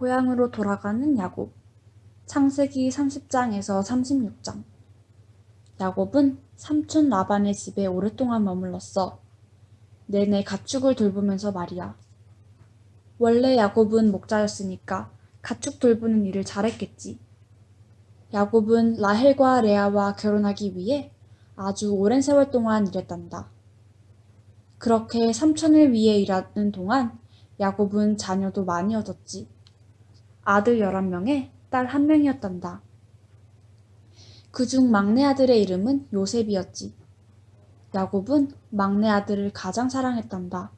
고향으로 돌아가는 야곱 창세기 30장에서 36장 야곱은 삼촌 라반의 집에 오랫동안 머물렀어. 내내 가축을 돌보면서 말이야. 원래 야곱은 목자였으니까 가축 돌보는 일을 잘했겠지. 야곱은 라헬과 레아와 결혼하기 위해 아주 오랜 세월 동안 일했단다. 그렇게 삼촌을 위해 일하는 동안 야곱은 자녀도 많이 얻었지. 아들 11명에 딸 1명이었단다. 그중 막내 아들의 이름은 요셉이었지. 야곱은 막내 아들을 가장 사랑했단다.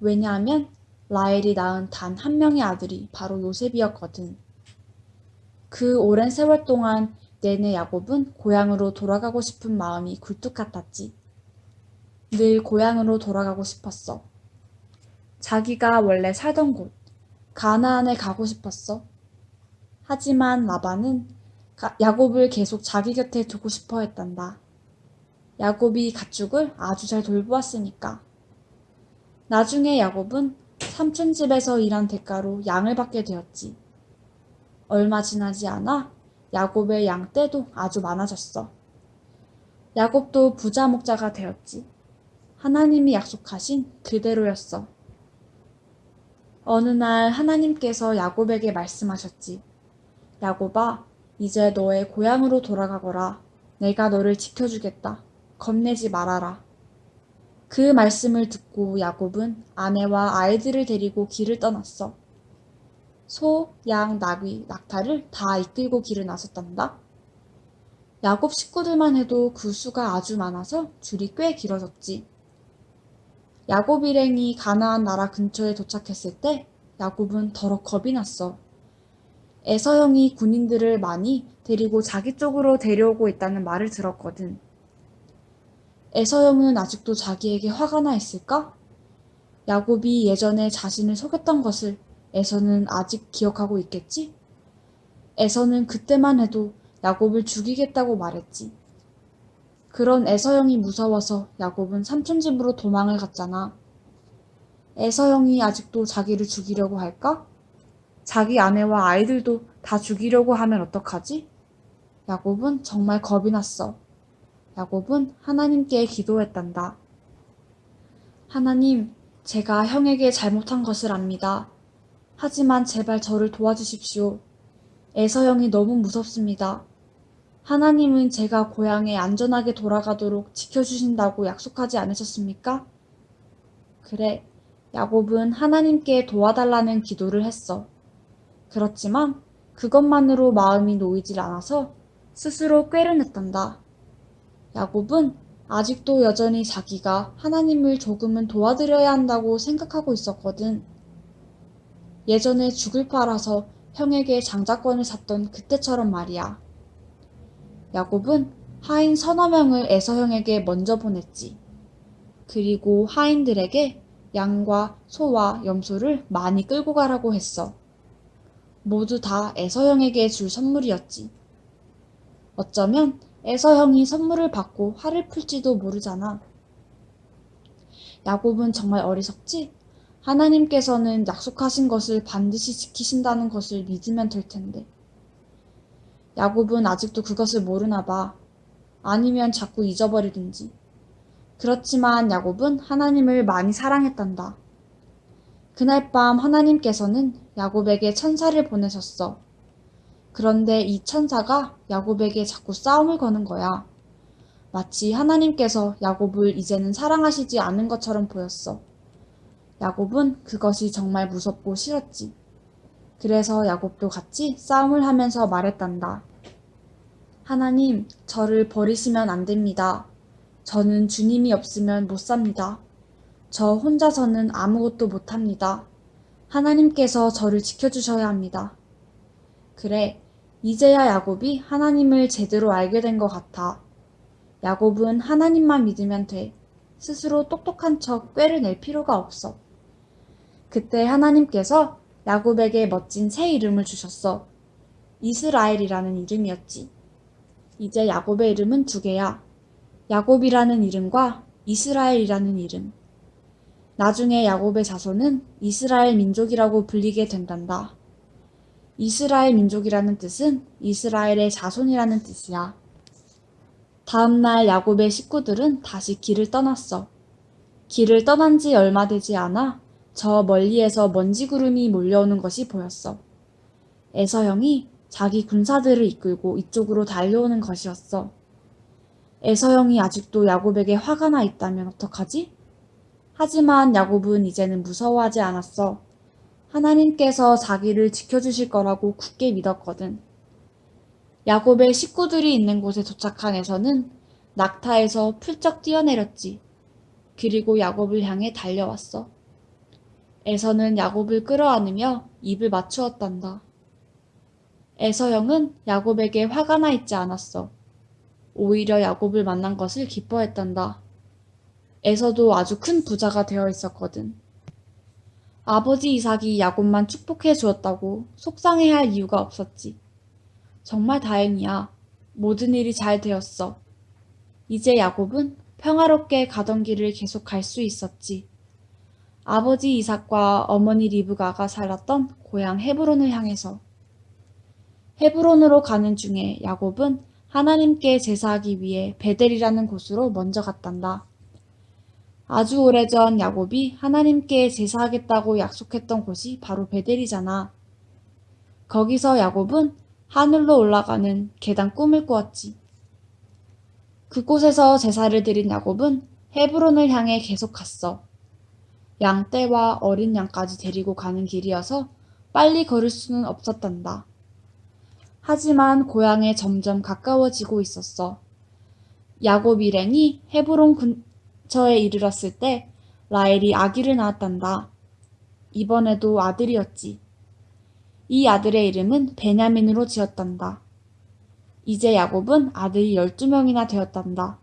왜냐하면 라헬이 낳은 단 한 명의 아들이 바로 요셉이었거든. 그 오랜 세월 동안 내내 야곱은 고향으로 돌아가고 싶은 마음이 굴뚝 같았지. 늘 고향으로 돌아가고 싶었어. 자기가 원래 살던 곳, 가나안에 가고 싶었어. 하지만 라반은 야곱을 계속 자기 곁에 두고 싶어 했단다. 야곱이 가축을 아주 잘 돌보았으니까. 나중에 야곱은 삼촌 집에서 일한 대가로 양을 받게 되었지. 얼마 지나지 않아 야곱의 양떼도 아주 많아졌어. 야곱도 부자 목자가 되었지. 하나님이 약속하신 그대로였어. 어느 날 하나님께서 야곱에게 말씀하셨지. 야곱아, 이제 너의 고향으로 돌아가거라. 내가 너를 지켜주겠다. 겁내지 말아라. 그 말씀을 듣고 야곱은 아내와 아이들을 데리고 길을 떠났어. 소, 양, 나귀, 낙타를 다 이끌고 길을 나섰단다. 야곱 식구들만 해도 그 수가 아주 많아서 줄이 꽤 길어졌지. 야곱 일행이 가나안 나라 근처에 도착했을 때 야곱은 더러 겁이 났어. 에서 형이 군인들을 많이 데리고 자기 쪽으로 데려오고 있다는 말을 들었거든. 에서 형은 아직도 자기에게 화가 나 있을까? 야곱이 예전에 자신을 속였던 것을 에서는 아직 기억하고 있겠지? 에서는 그때만 해도 야곱을 죽이겠다고 말했지. 그런 에서 형이 무서워서 야곱은 삼촌 집으로 도망을 갔잖아. 에서 형이 아직도 자기를 죽이려고 할까? 자기 아내와 아이들도 다 죽이려고 하면 어떡하지? 야곱은 정말 겁이 났어. 야곱은 하나님께 기도했단다. 하나님, 제가 형에게 잘못한 것을 압니다. 하지만 제발 저를 도와주십시오. 에서 형이 너무 무섭습니다. 하나님은 제가 고향에 안전하게 돌아가도록 지켜주신다고 약속하지 않으셨습니까? 그래, 야곱은 하나님께 도와달라는 기도를 했어. 그렇지만 그것만으로 마음이 놓이질 않아서 스스로 꾀를 냈단다. 야곱은 아직도 여전히 자기가 하나님을 조금은 도와드려야 한다고 생각하고 있었거든. 예전에 죽을 팔아서 형에게 장자권을 샀던 그때처럼 말이야. 야곱은 하인 서너 명을 에서 형에게 먼저 보냈지. 그리고 하인들에게 양과 소와 염소를 많이 끌고 가라고 했어. 모두 다 에서형에게 줄 선물이었지. 어쩌면 에서형이 선물을 받고 화를 풀지도 모르잖아. 야곱은 정말 어리석지? 하나님께서는 약속하신 것을 반드시 지키신다는 것을 믿으면 될 텐데. 야곱은 아직도 그것을 모르나 봐. 아니면 자꾸 잊어버리든지. 그렇지만 야곱은 하나님을 많이 사랑했단다. 그날 밤 하나님께서는 야곱에게 천사를 보내셨어. 그런데 이 천사가 야곱에게 자꾸 싸움을 거는 거야. 마치 하나님께서 야곱을 이제는 사랑하시지 않은 것처럼 보였어. 야곱은 그것이 정말 무섭고 싫었지. 그래서 야곱도 같이 싸움을 하면서 말했단다. 하나님, 저를 버리시면 안 됩니다. 저는 주님이 없으면 못 삽니다. 저 혼자서는 아무것도 못합니다. 하나님께서 저를 지켜주셔야 합니다. 그래, 이제야 야곱이 하나님을 제대로 알게 된 것 같아. 야곱은 하나님만 믿으면 돼. 스스로 똑똑한 척 꾀를 낼 필요가 없어. 그때 하나님께서 야곱에게 멋진 새 이름을 주셨어. 이스라엘이라는 이름이었지. 이제 야곱의 이름은 두 개야. 야곱이라는 이름과 이스라엘이라는 이름. 나중에 야곱의 자손은 이스라엘 민족이라고 불리게 된단다. 이스라엘 민족이라는 뜻은 이스라엘의 자손이라는 뜻이야. 다음날 야곱의 식구들은 다시 길을 떠났어. 길을 떠난 지 얼마 되지 않아 저 멀리에서 먼지 구름이 몰려오는 것이 보였어. 에서 형이 자기 군사들을 이끌고 이쪽으로 달려오는 것이었어. 에서 형이 아직도 야곱에게 화가 나 있다면 어떡하지? 하지만 야곱은 이제는 무서워하지 않았어. 하나님께서 자기를 지켜주실 거라고 굳게 믿었거든. 야곱의 식구들이 있는 곳에 도착한 에서는 낙타에서 풀쩍 뛰어내렸지. 그리고 야곱을 향해 달려왔어. 에서는 야곱을 끌어안으며 입을 맞추었단다. 에서 형은 야곱에게 화가 나 있지 않았어. 오히려 야곱을 만난 것을 기뻐했단다. 에서도 아주 큰 부자가 되어 있었거든. 아버지 이삭이 야곱만 축복해 주었다고 속상해할 이유가 없었지. 정말 다행이야. 모든 일이 잘 되었어. 이제 야곱은 평화롭게 가던 길을 계속 갈 수 있었지. 아버지 이삭과 어머니 리브가가 살았던 고향 헤브론을 향해서. 헤브론으로 가는 중에 야곱은 하나님께 제사하기 위해 베델이라는 곳으로 먼저 갔단다. 아주 오래전 야곱이 하나님께 제사하겠다고 약속했던 곳이 바로 베델이잖아. 거기서 야곱은 하늘로 올라가는 계단 꿈을 꾸었지. 그곳에서 제사를 드린 야곱은 헤브론을 향해 계속 갔어. 양 떼와 어린 양까지 데리고 가는 길이어서 빨리 걸을 수는 없었단다. 하지만 고향에 점점 가까워지고 있었어. 야곱 일행이 헤브론 근처에 이르렀을 때 라헬이 아기를 낳았단다. 이번에도 아들이었지. 이 아들의 이름은 베냐민으로 지었단다. 이제 야곱은 아들이 12명이나 되었단다.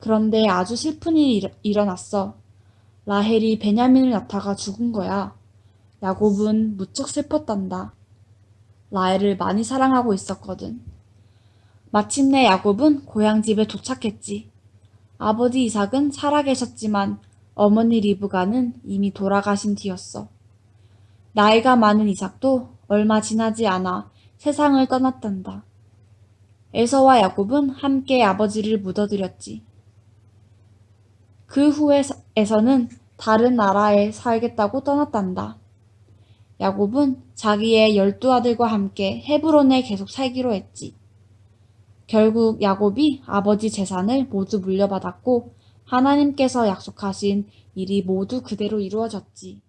그런데 아주 슬픈 일이 일어났어. 라헬이 베냐민을 낳다가 죽은 거야. 야곱은 무척 슬펐단다. 라헬을 많이 사랑하고 있었거든. 마침내 야곱은 고향 집에 도착했지. 아버지 이삭은 살아계셨지만 어머니 리브가는 이미 돌아가신 뒤였어. 나이가 많은 이삭도 얼마 지나지 않아 세상을 떠났단다. 에서와 야곱은 함께 아버지를 묻어드렸지. 그 후에 에서는 다른 나라에 살겠다고 떠났단다. 야곱은 자기의 열두 아들과 함께 헤브론에 계속 살기로 했지. 결국 야곱이 아버지 재산을 모두 물려받았고 하나님께서 약속하신 일이 모두 그대로 이루어졌지.